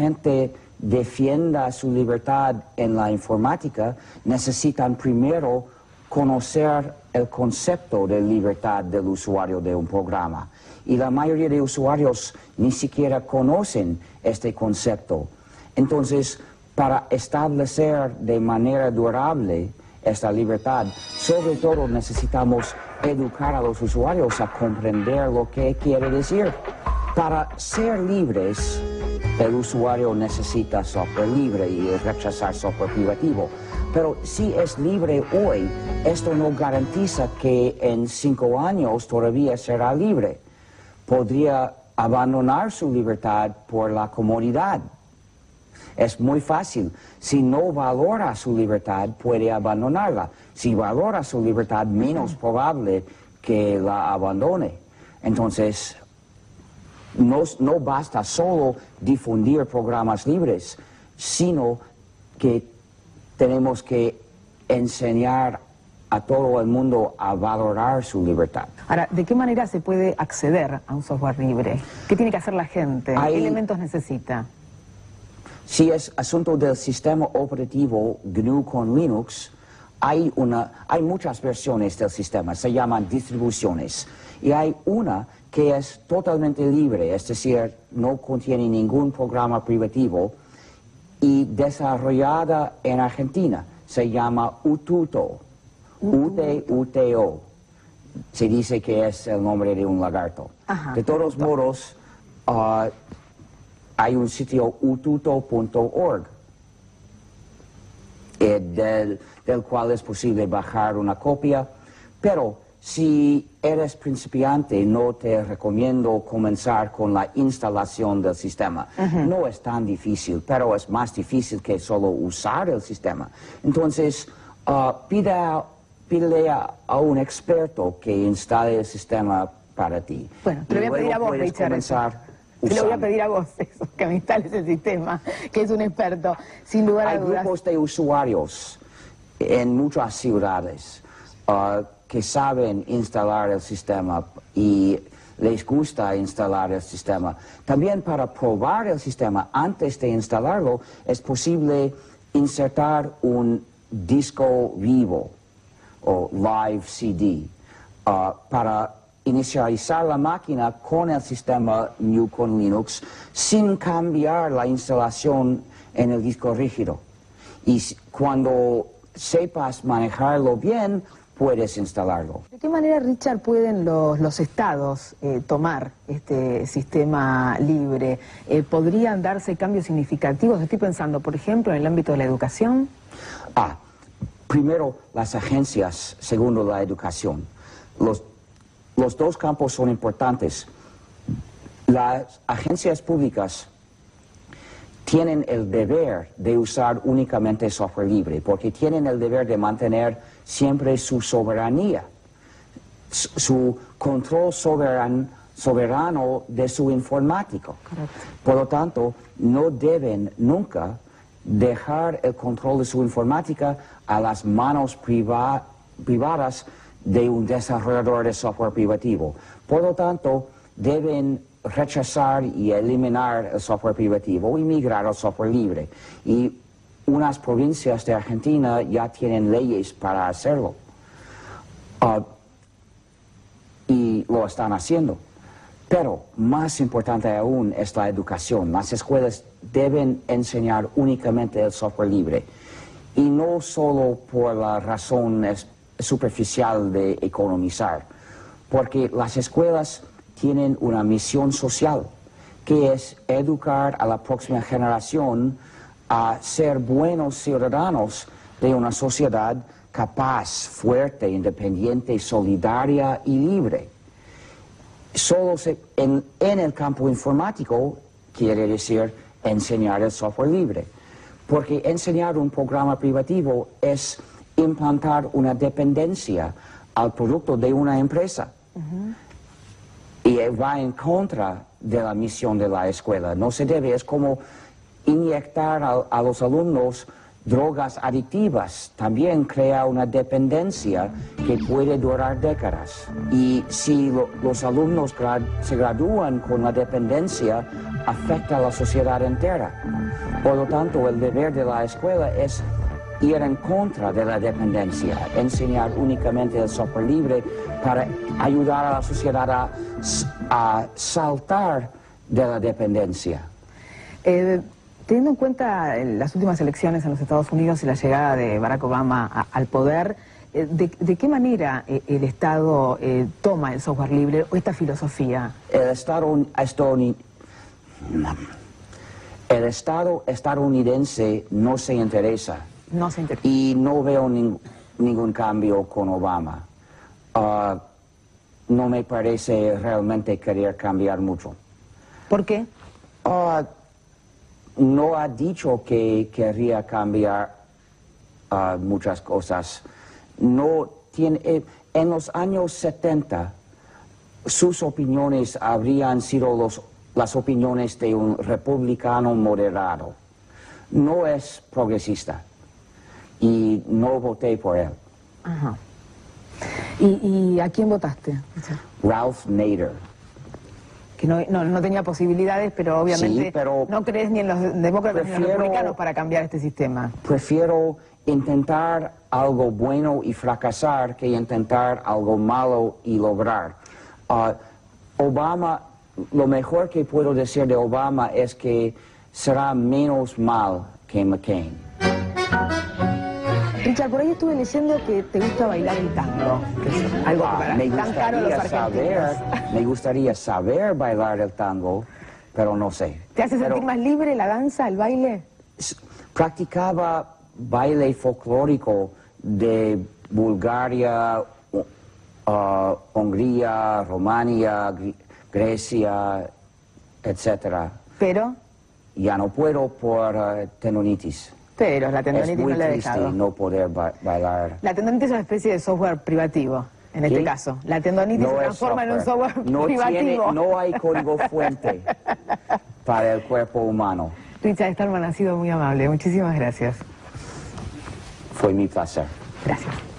gente defienda su libertad en la informática, necesitan primero conocer el concepto de libertad del usuario de un programa. Y la mayoría de usuarios ni siquiera conocen este concepto. Entonces, para establecer de manera durable esta libertad, sobre todo necesitamos educar a los usuarios a comprender lo que quiere decir. Para ser libres, el usuario necesita software libre y rechazar software privativo. Pero si es libre hoy, esto no garantiza que en cinco años todavía será libre. Podría abandonar su libertad por la comodidad. Es muy fácil. Si no valora su libertad, puede abandonarla. Si valora su libertad, menos probable que la abandone. Entonces, no, no basta solo difundir programas libres, sino que tenemos que enseñar a todo el mundo a valorar su libertad. Ahora, ¿de qué manera se puede acceder a un software libre? ¿Qué tiene que hacer la gente? ¿Qué elementos necesita? Si es asunto del sistema operativo GNU con Linux, hay, una, hay muchas versiones del sistema, se llaman distribuciones. Y hay una que es totalmente libre, es decir, no contiene ningún programa privativo y desarrollada en Argentina. Se llama Ututo, U-T-U-T-O. Se dice que es el nombre de un lagarto. de todos modos, uh, hay un sitio ututo.org eh, del, del cual es posible bajar una copia, pero si eres principiante, no te recomiendo comenzar con la instalación del sistema. No es tan difícil, pero es más difícil que solo usar el sistema. Entonces, uh, pídele a, un experto que instale el sistema para ti. Bueno, te lo voy a pedir a vos, Richard. Te lo voy a pedir a vos, que me instales el sistema, que es un experto, sin lugar a dudas. Hay grupos de usuarios en muchas ciudades. Uh, que saben instalar el sistema y les gusta instalar el sistema. También para probar el sistema antes de instalarlo es posible insertar un disco vivo o live CD uh, para inicializar la máquina con el sistema New con Linux sin cambiar la instalación en el disco rígido. Y cuando sepas manejarlo bien, puedes instalarlo. ¿De qué manera, Richard, pueden los, estados eh, tomar este sistema libre? Eh, ¿Podrían darse cambios significativos? Estoy pensando, por ejemplo, en el ámbito de la educación. Ah, primero, las agencias, segundo, la educación. Los, los dos campos son importantes. Las agencias públicas tienen el deber de usar únicamente software libre, porque tienen el deber de mantener siempre su soberanía, su control soberano de su informático. Por lo tanto, no deben nunca dejar el control de su informática a las manos privadas de un desarrollador de software privativo. Por lo tanto, deben rechazar y eliminar el software privativo y migrar al software libre. Y unas provincias de Argentina ya tienen leyes para hacerlo. Ah, y lo están haciendo. Pero más importante aún es la educación. Las escuelas deben enseñar únicamente el software libre. Y no solo por la razón superficial de economizar. Porque las escuelas tienen una misión social, que es educar a la próxima generación a ser buenos ciudadanos de una sociedad capaz, fuerte, independiente, solidaria y libre. Solo en, el campo informático quiere decir enseñar el software libre, porque enseñar un programa privativo es implantar una dependencia al producto de una empresa y va en contra de la misión de la escuela. No se debe, es como inyectar a, los alumnos drogas adictivas también crea una dependencia que puede durar décadas. Y si los alumnos se gradúan con la dependencia, afecta a la sociedad entera. Por lo tanto, el deber de la escuela es ir en contra de la dependencia, enseñar únicamente el software libre para ayudar a la sociedad a, a saltar de la dependencia. Eh, teniendo en cuenta las últimas elecciones en los Estados Unidos y la llegada de Barack Obama al poder, eh, de, qué manera eh, el Estado toma el software libre o esta filosofía? El Estado, el Estado estadounidense no se interesa. No se interesa. Y no veo ningún cambio con Obama. Ah, no me parece realmente querer cambiar mucho. ¿Por qué? Ah, no ha dicho que querría cambiar ah, muchas cosas. No tiene, eh, en los años 70 sus opiniones habrían sido los, las opiniones de un republicano moderado. No es progresista y no voté por él. Ajá. ¿Y, a quién votaste? Ralph Nader. Que no, no, tenía posibilidades, pero obviamente no crees ni en los demócratas ni en los republicanos para cambiar este sistema. Prefiero intentar algo bueno y fracasar que intentar algo malo y lograr. Ah, Obama, lo mejor que puedo decir de Obama es que será menos mal que McCain. Richard, por ahí estuve leyendo que te gusta bailar el tango, que es algo ah, para me gustaría saber, Me gustaría saber bailar el tango, pero no sé. ¿Te hace sentir más libre la danza, el baile? Practicaba baile folclórico de Bulgaria, uh, Hungría, Romania, Grecia, etc. ¿Pero? Ya no puedo por uh, tendonitis. Pero la tendonitis es muy no dejado. no poder bailar. La tendonitis es una especie de software privativo, en este caso. La tendonitis se transforma en un software privativo. no hay código fuente para el cuerpo humano. Richard Stallman ha sido muy amable. Muchísimas gracias. Fue mi placer. Gracias.